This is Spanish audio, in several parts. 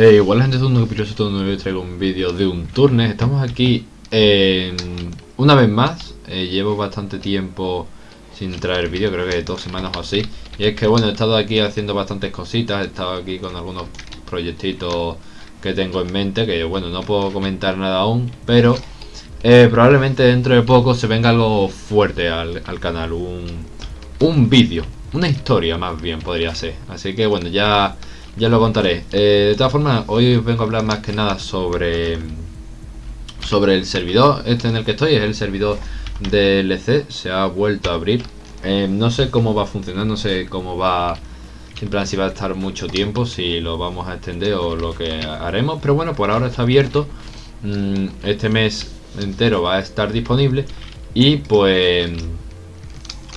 Eh, igual la gente de un capítulo todo nuevo traigo un vídeo de un turnes. Estamos aquí una vez más. Eh, llevo bastante tiempo sin traer vídeo, creo que dos semanas o así. Y es que bueno, he estado aquí haciendo bastantes cositas, he estado aquí con algunos proyectitos que tengo en mente, que bueno, no puedo comentar nada aún, pero eh, probablemente dentro de poco se venga algo fuerte al, canal, un, un vídeo, una historia más bien podría ser. Así que bueno, ya ya lo contaré. Eh, de todas formas, hoy vengo a hablar más que nada sobre sobre el servidor este en el que estoy. Es el servidor de LC. Se ha vuelto a abrir. Eh, no sé cómo va a funcionar, no sé cómo va... En plan, si va a estar mucho tiempo, si lo vamos a extender o lo que haremos. Pero bueno, por ahora está abierto. Mm, este mes entero va a estar disponible. Y pues...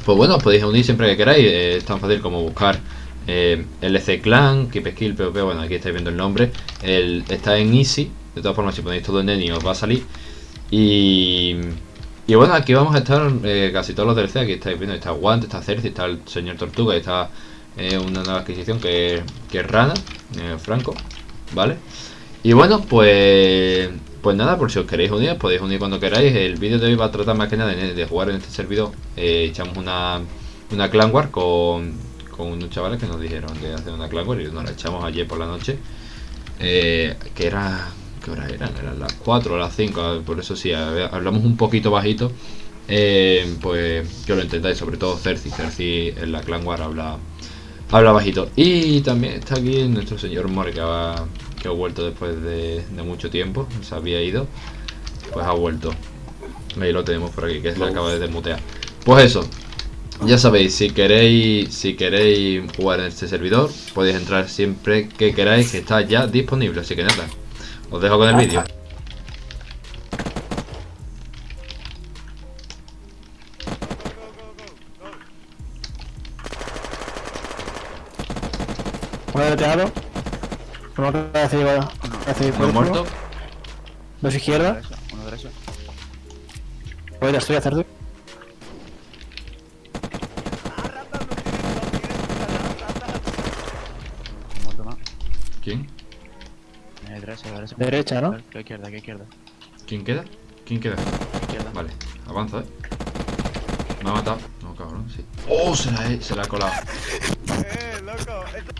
Pues bueno, podéis unir siempre que queráis. es tan fácil como buscar eh, LC Clan, Keep Skill, PvP, bueno aquí estáis viendo el nombre el, Está en Easy, de todas formas si ponéis todo en Neni os va a salir Y... Y bueno, aquí vamos a estar eh, casi todos los DLC, aquí estáis viendo, está Guante, está Cersei, está el Señor Tortuga, está eh, una nueva adquisición que, que es Rana, eh, Franco, ¿vale? Y bueno, pues pues nada, por si os queréis unir, podéis unir cuando queráis. El vídeo de hoy va a tratar más que nada de, jugar en este servidor. echamos una, una clan war con, con unos chavales que nos dijeron de hacer una clan y nos la echamos ayer por la noche. Eh, que era... ¿Qué hora eran? Eran las 4 o las 5, por eso sí, hablamos un poquito bajito. Eh, pues que lo intentáis, sobre todo Cersei. Cersei en la clan war habla, habla bajito. Y también está aquí nuestro señor More que ha, que ha vuelto después de, mucho tiempo. Se había ido. Pues ha vuelto. Ahí lo tenemos por aquí, que se acaba de desmutear. Pues eso, ya sabéis, si queréis si queréis jugar en este servidor, podéis entrar siempre que queráis, que está ya disponible. Así que nada, os dejo con el vídeo. Uno de. Uno Uno muerto. Dos izquierda. Uno derecho. Voy a estoy a hacer ¿Quién? Eh, derecha, ¿no? ¿Qué izquierda, qué izquierda? ¿Quién queda? ¿Quién queda? Izquierda. Vale, avanza, eh. Me ha matado. No, cabrón, sí. ¡Oh! Se la he, se la ha colado. eh, loco. Esto...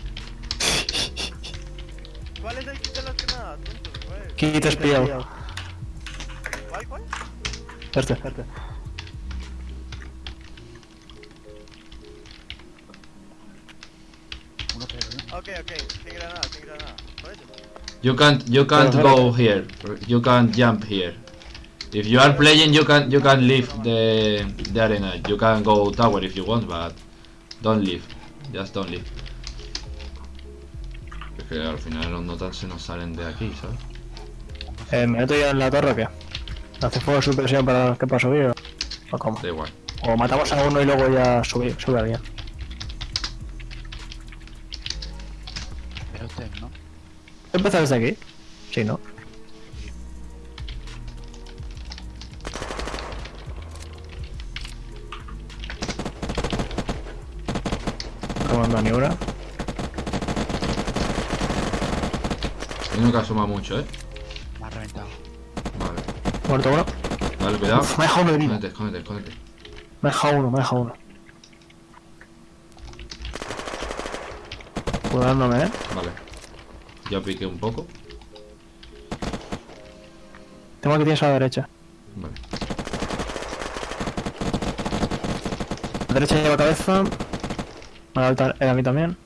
¿Cuál es el kit de que nada, tonto? Kit espiado. ¿Cuál, cuál? Este, este. Okay, okay, sin granada, sin granada. You can't, you can't go here. You can't jump here. If you are playing, you can, you can leave the, the arena. You can go tower if you want, but don't leave. Just don't leave. Es que al final los notas se nos salen de aquí, ¿sabes? Eh, ¿Me meto ya en la torre o qué? ¿Hace fuego de supresión para que para subir o, o cómo? Da igual. O matamos a uno y luego ya sube, sube alguien. ¿Empezar desde aquí? Sí, ¿no? Me ni una. Uno que asoma mucho, ¿eh? Me ha reventado. Vale. Muerto uno. Vale, cuidado. Uf, me ha dejado uno de vida. Escóndete, escóndete, escóndete. Me ha dejado uno, me ha dejado uno. Cuidándome, ¿eh? Vale. Ya piqué un poco. Tengo que tienes a la derecha. Vale. La derecha lleva cabeza. A la alta a mí también.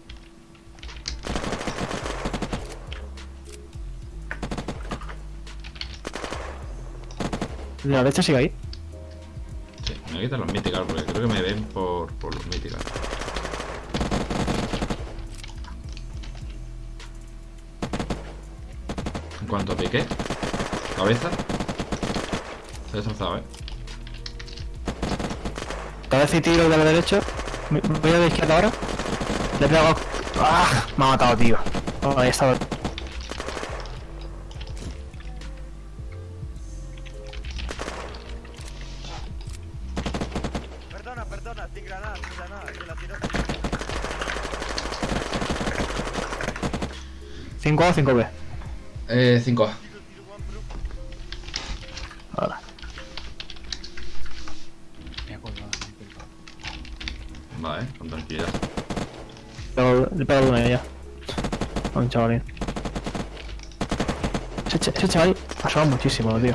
La derecha sigue ahí. Sí, me voy a quitar los míticos porque creo que me ven por, por los míticos. Cuanto piqué Cabeza Se ha destrozado, eh Cabeza y tiro de la derecha. Voy a la izquierda ahora. Le he pegado ¡Ah! Me ha matado, tío. Oh, Ahí estaba. Perdona, perdona, sin granada, sin granada, que la tiro 5A o 5B Eh, 5A. Ahora. Vale, con tranquilidad. Le he pegado una ya. A un chavalín. Ese, ch- ese chaval asoma muchísimo, tío.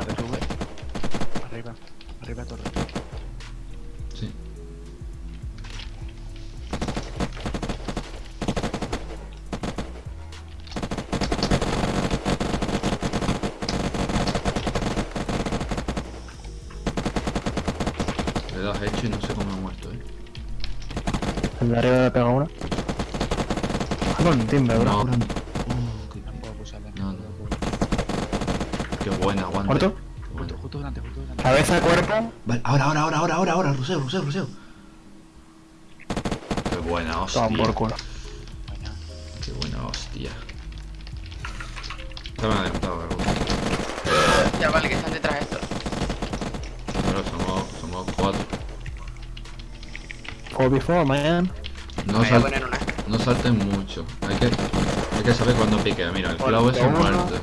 No sé cómo ha muerto, eh. El de arriba le he pegado una. Ah, con timbre, bro. No. Oh, qué- No puedo pulsarle. No, no. puedo. Qué buena, aguante. ¿Muerto? Justo, justo delante, justo delante. Cabeza, cuerpo. Vale, ahora, ahora, ahora, ahora, ahora, ahora, ruseo, ruseo, ruseo. Qué buena hostia. Toma por culo. Qué buena hostia. Se me ha adelantado algo. Ya vale que están detrás estos. Pero somos, somos cuatro. 4v4, man. No, Me voy a sal- poner una. no salten mucho. Hay que, hay que saber cuándo pique. Mira, el clavo es muerto.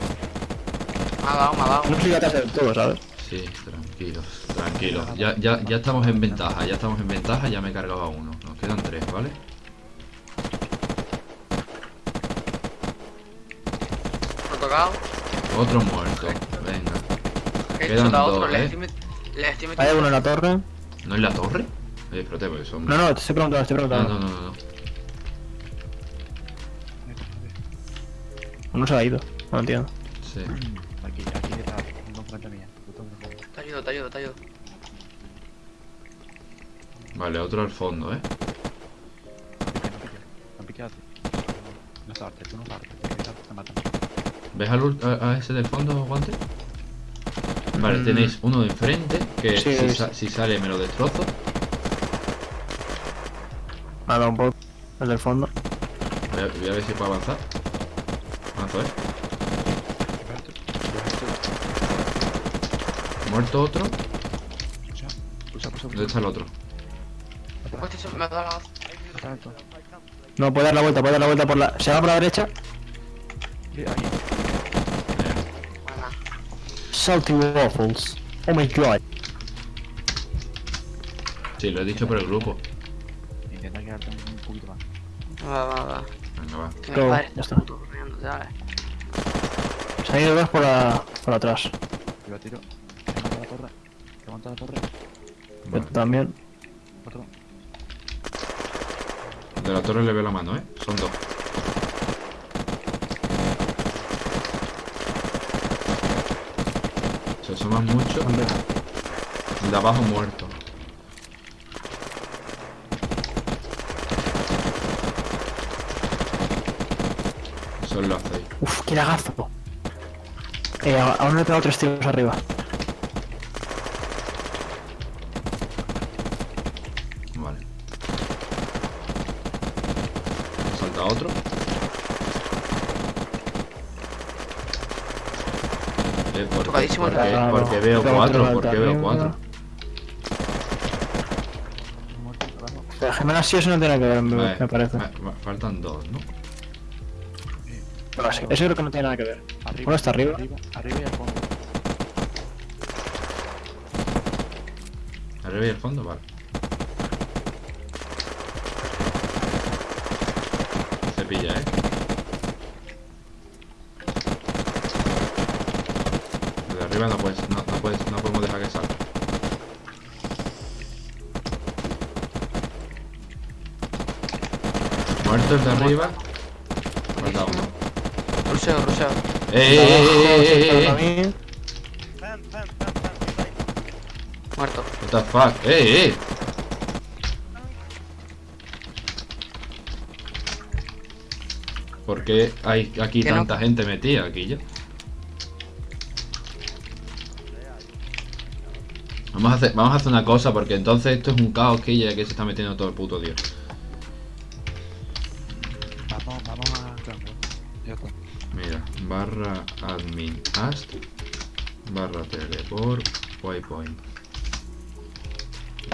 Me ha dado, me ha dado. No todo, ¿sabes? Sí, tranquilos, tranquilos. Ya, ya, ya estamos en ventaja, ya estamos en ventaja, ya me he cargado a uno. Nos quedan tres, ¿vale? Tocado. Otro muerto. Venga. He Quedan hecho a otro. dos, Le ¿eh? estoy, met- le estoy Hay uno en la torre. ¿No es la torre? Espérate, porque son... No, no, te estoy preguntando, te estoy preguntando. no, no, no, no. Uno se ha ido. No entiendo. Sí. Aquí, aquí detrás, justo enfrente mía. Te ayudo, te ayudo, te ayudo. Vale, otro al fondo, ¿eh? No pique, no. No No saltes, tú no saltes. Te matan. ¿Ves al a, a ese del fondo, guante? Vale, Mm. tenéis uno de enfrente, que Sí, si, he sa- si sale me lo destrozo. Me ha dado un poco. El del fondo. Voy a, voy a ver si puedo avanzar. Avanzo, ¿eh? Muerto otro. Pulsa, pulsa, pulsa, ¿Dónde está el otro? No, puede dar la vuelta, puede dar la vuelta por la. Se va por la derecha. Sí. Salty waffles. Oh my god. Sí, lo he dicho por el grupo. Va, va, va. Venga, va. Que mi padre ya está está. corriendo, ¿sabes? Se han ido dos por, la, por atrás. Yo tiro. Levanta la torre. Levanta la torre. Yo Vale. también. Otro. De la torre le veo la mano, ¿eh? Son dos. Se asoman mucho. De abajo muerto. Lo hacéis. Uf, qué lagazo. Eh, aún le he pegado tres tiros arriba. Vale. Salta otro. Eh, porque, Tocadísimo el porque, veo cuatro, porque veo cuatro. Pero Gemela sí eso no tiene que ver, me, Vale, me parece. fa- fa- Faltan dos, ¿no? Eso creo que no tiene nada que ver. Arriba. Uno está arriba. Arriba, arriba y al fondo. Arriba y al fondo, vale. Se pilla, ¿eh? De arriba no puedes, no, no puedes, no podemos dejar que salga. Muerto el de arriba. Falta uno. Ruseo, ruseo. ¡Eh, eh, eh, eh, eh, eh, Para eh! mí, Fam, fam, fam, fam, beside. Muerto. What the fuck? ¡Eh, eh! ¿Por qué hay aquí no. tanta gente metida aquí ya? Vamos a, hacer, vamos a hacer una cosa porque entonces esto es un caos que ya que se está metiendo todo el puto día. mira, barra admin ast, barra teleport, waypoint.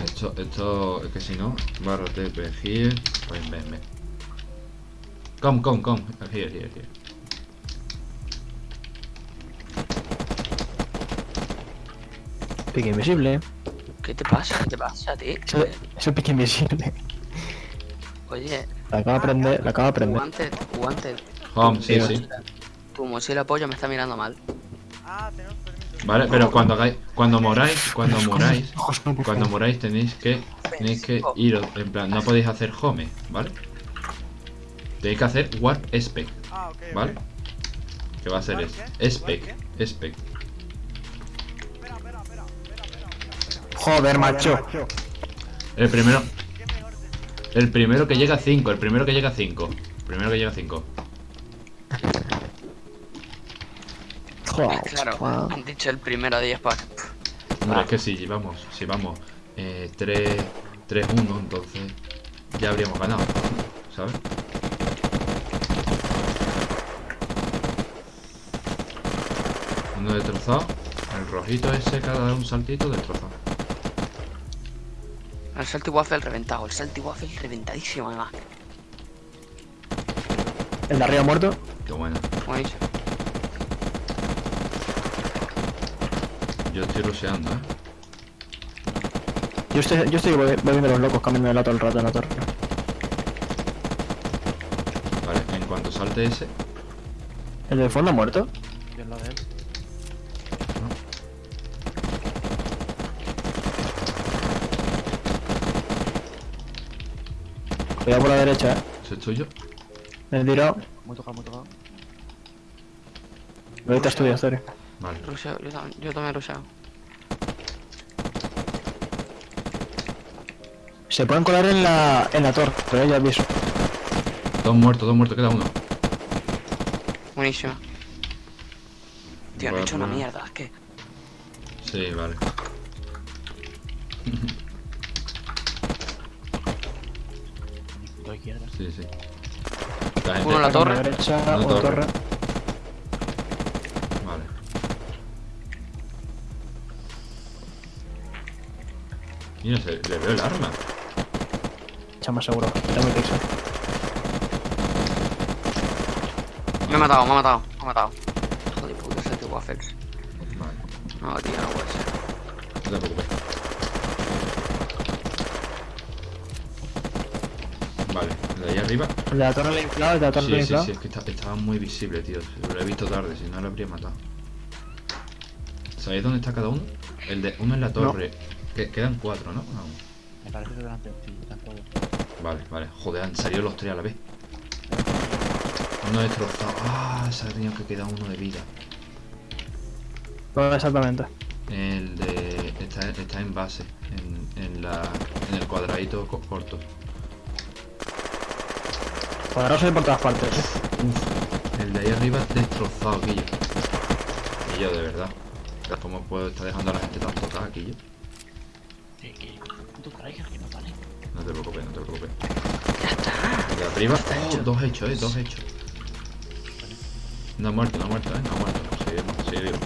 Esto, esto, es que si no, barra tp here, ven, ven, ven. Come, come, come, here, here, here. Pique invisible. ¿Qué te pasa? ¿Qué te pasa, tío? Eso, eso es pique invisible. Oye. La acabo de ah, aprender, la acabo de aprender. Home, sí, Sí, sí. Tu mochila pollo me está mirando mal. Ah, tenemos permiso. Vale, pero cuando hagáis, cuando moráis, cuando moráis, cuando moráis tenéis que, tenéis que iros, en plan, no podéis hacer home, ¿vale? Tenéis que hacer warp spec, Ah. ¿vale? Que va a ser ¿Warp es, spec, spec. Joder, macho. El primero, ¿Qué mejor de el primero que llega a 5, el primero que llega a 5. Primero que llega a 5. Claro, han dicho el primero a 10 para. Hombre, es que si vamos, si vamos eh, 3, 3-1, entonces ya habríamos ganado, ¿sabes? Uno destrozado, el rojito ese cada un saltito destrozado. El salty waffle reventado, el salty waffle reventadísimo además. El de arriba muerto. Qué bueno. Buenísimo. Yo estoy rusheando, ¿eh? Yo estoy, yo estoy voy, voy viendo los locos cambiando de lado todo el rato en la torre. Vale, en cuanto salte ese, ¿El del fondo ha muerto? Yo en lo de él. Cuidado por la derecha, eh. ese es tuyo. Me he tirado. Muy tocado, muy tocado. Ahorita estudio, sorry. Vale. Ruseo, yo, tam- yo también ruseo. Se pueden colar en la, en la torre, pero ya aviso. Dos muertos, dos muertos, queda uno. Buenísimo. Tío, no he Voy a hecho una mierda, es que. Sí, vale. Dos izquierdas. Sí, sí. La gente- Uno en la torre. A la derecha, La una torre. Mira, se, le veo el arma. Echa más seguro. Está muy pixel. Me ha matado, me ha matado, me ha matado. Hijo de puta, salty waffles. Vale, No, tío, no puede ser. no te preocupes. Vale, el de ahí arriba. El de la torre le he inflado, el de la torre le he Sí, sí, sí, es que está- estaba muy visible, tío. Lo he visto tarde, si no lo habría matado. ¿Sabéis dónde está cada uno? El de uno en la torre. Que, quedan cuatro, ¿no? Me parece que están todos. Vale, vale. Joder, han salido los tres a la vez. Uno destrozado. Ah, se ha tenido que quedar uno de vida. No, exactamente. El de. Está, está en base. En, en la. En el cuadradito co- corto. Poderoso por todas partes. eh. El de ahí arriba destrozado, Quillo. Quillo, de verdad. ¿Cómo puedo estar dejando a la gente tan tocada, Quillo? Que. Tú traigas que no vale. No te preocupes, no te preocupes. Ya está. De arriba. Oh, dos hechos, eh, dos hechos. No ha muerto, no ha muerto, eh. No ha muerto. Sigue, vivo, sigue vivo.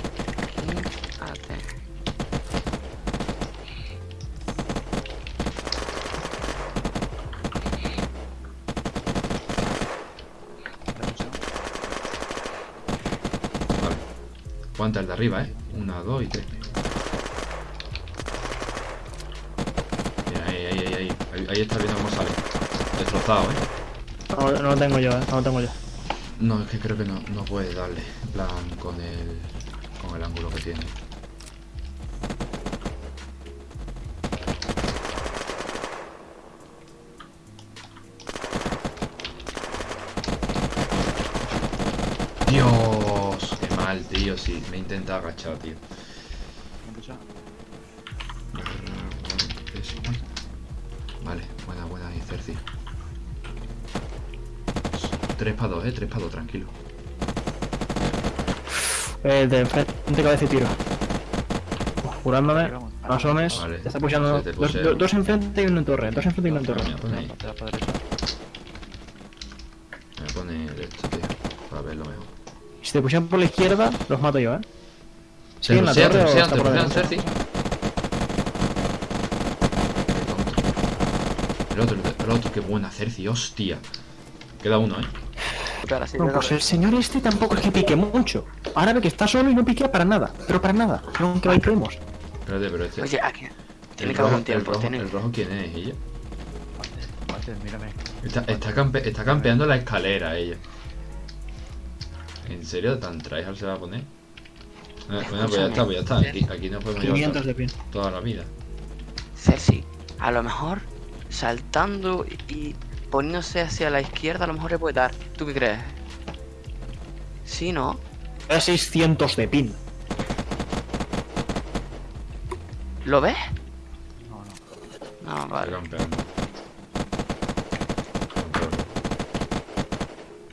Vale. Cuenta el de arriba, eh. Una, dos y tres. Mira, ahí, ahí, ahí, ahí. Ahí, ahí está viendo cómo sale. Destrozado, eh. No, no lo tengo yo, eh. No lo tengo yo. No, es que creo que no, no puede darle. En plan, con el. con el ángulo que tiene. Dios, qué mal, tío. Sí, me he intentado agachar, tío. 3 para 2, eh, 3 para 2, tranquilo. El de enfrente cabeza y tiro. Curándome. Ahí vamos. No asomes. Vale. Te está pushando te dos, dos, dos enfrente y uno en torre. Dos enfrente y uno en torre. Mira, pone. Te. Me voy a poner esto, tío, para verlo mejor. Si te pusieran por la izquierda, los mato yo, eh. Se ¿Sigue en la torre o te por rusean, derecha? Cerci. El otro, el otro, qué buena Cerci, hostia. Queda uno, eh. Sí, No, pues el señor este tampoco es que pique mucho. Ahora ve que está solo y no piquea para nada. Pero para nada. Aunque vayamos. Espérate, pero este. Oye, aquí. Tiene que haber un tiempo. el, rojo, tiene- el rojo, ¿quién es ella? Walter, mírame. Está, está, campe- está campeando la escalera ella. ¿En serio? ¿Tan tryhard se va a poner? Bueno, pues ya está, pues ya está. Aquí, aquí no podemos llevar 500 de pin. to- toda la vida. Ceci, a lo mejor saltando y poniéndose hacia la izquierda, a lo mejor le puede dar. ¿Tú qué crees? Sí, ¿no? Es 600 de pin. ¿Lo ves? No, no. No, vale. campeando.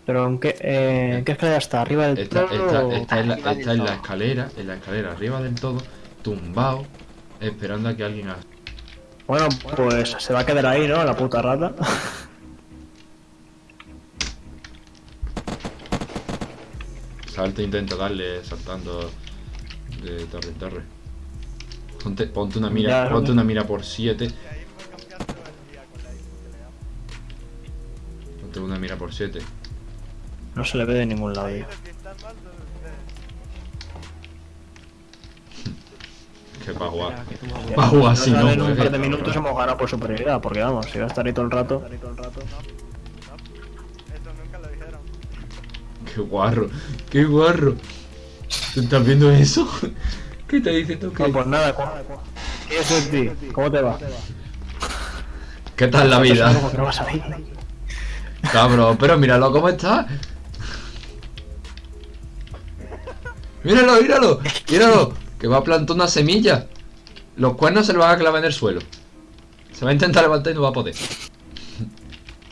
Pero ¿en qué, eh, ¿en qué escalera está? ¿Arriba del Está, todo está, está en la, del en la escalera, en la escalera arriba del todo, tumbado, esperando a que alguien haga. Bueno, pues se va a quedar ahí, ¿no? La puta rata. Salta, intenta darle saltando de torre en torre. Ponte, ponte una mira, Ya, ponte no. una mira por 7. Y ahí puedes cambiar todo el día con la I que le damos. Ponte una mira por 7. No se le ve de ningún lado. Los que. Que para jugar. Va a jugar Nos ¿no? salen un Porque- par de minutos hemos ganado por superioridad, porque vamos, si va a estar ahí todo el rato. Qué guarro, qué guarro. ¿Tú estás viendo eso? ¿Qué te diciendo que? No, pues nada, ¿qué es de ti? ¿Cómo te va? ¿Qué tal la vida? Cabrón, pero míralo cómo está. Míralo, míralo, míralo. Que va a plantar una semilla. Los cuernos se le van a clavar en el suelo. Se va a intentar levantar y no va a poder.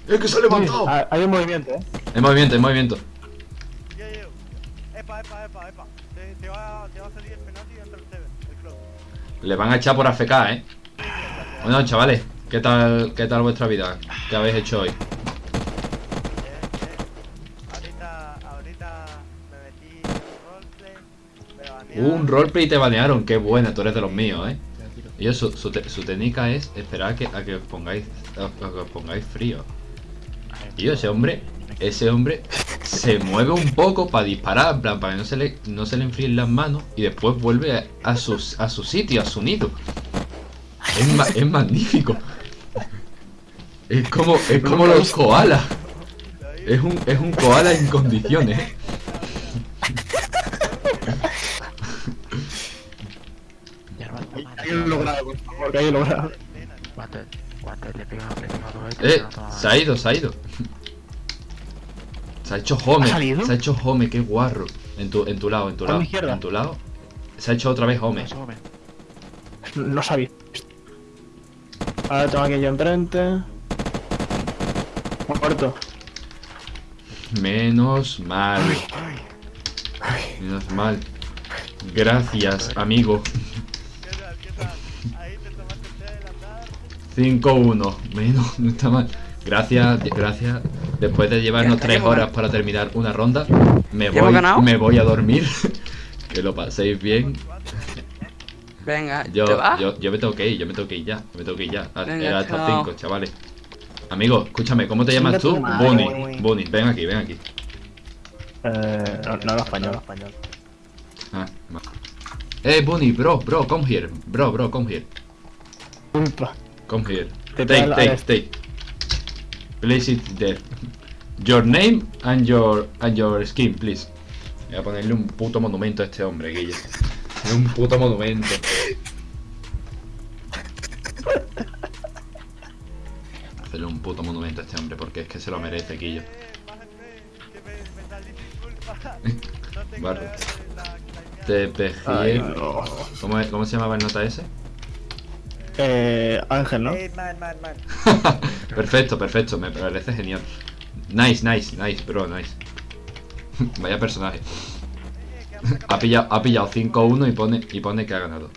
Es que se ha levantado. Hay un movimiento, ¿eh? En movimiento, en movimiento. Epa, epa, epa, epa. Te, te, va, te va a salir el penalti entre el Seven, el club. Le van a echar por AFK, eh. Bueno, chavales, ¿qué tal, qué tal vuestra vida? ¿Qué habéis hecho hoy? Ahorita, ahorita me metí en un roleplay. Y te banearon. Qué buena, tú eres de los míos, eh. Y su, te- su técnica es esperar a que, a que os pongáis a, a que os pongáis frío. Y ese hombre, ese hombre se mueve un poco para disparar, en plan, para que no se le, no se le enfríen las manos y después vuelve a, a sus, a su sitio, a su nido. Es, ma- es magnífico. Es como, es como los koalas. Es un, es un koala en condiciones. ¿eh? Hay un logrado, por favor, que logrado. Eh, se ha ido, se ha ido. Se ha hecho home. Se ha hecho home, qué guarro. En tu, en tu lado, en tu ¿A lado. izquierda? En tu lado. Se ha hecho otra vez home. No sabía. Ahora tengo aquí yo enfrente. Muerto. Menos mal. Menos mal. Gracias, amigo. ¿Qué tal? ¿Qué tal? Ahí te tomaste el té del andar. 5-1. Menos, no está mal. Gracias, gracias. Después de llevarnos Ya, 3 hemos horas para terminar una ronda, me ¿Ya hemos voy, me voy a dormir. que lo paséis bien. Venga, Yo, ¿te vas? yo, yo me tengo que ir, yo me tengo que ir ya. Yo me tengo que ir ya. A- Venga, Era hasta chao. 5, chavales. Amigo, escúchame, ¿cómo te llamas tú? Bunny. Bunny, ven aquí, ven aquí. Eh, no, no hablo español. Ah, va. Eh, Bunny, bro, bro, come here. Bro, bro, come here. Culpa. Come here. Take, take, take. Place it there. Your name and your and your skin, please. Voy a ponerle un puto monumento a este hombre, Guille. Un puto monumento. Hacerle un puto monumento a este hombre porque es que se lo merece, Guillo. La TPG. ¿Cómo, ¿Cómo se llamaba el nota ese? Eh, Ángel, ¿no? Hey, man, man, man. perfecto, perfecto, me parece genial. Nice, nice, nice, bro, nice. Vaya personaje. Eh, que Ha pillado, ha pillado 5-1 y pone, y pone que ha ganado.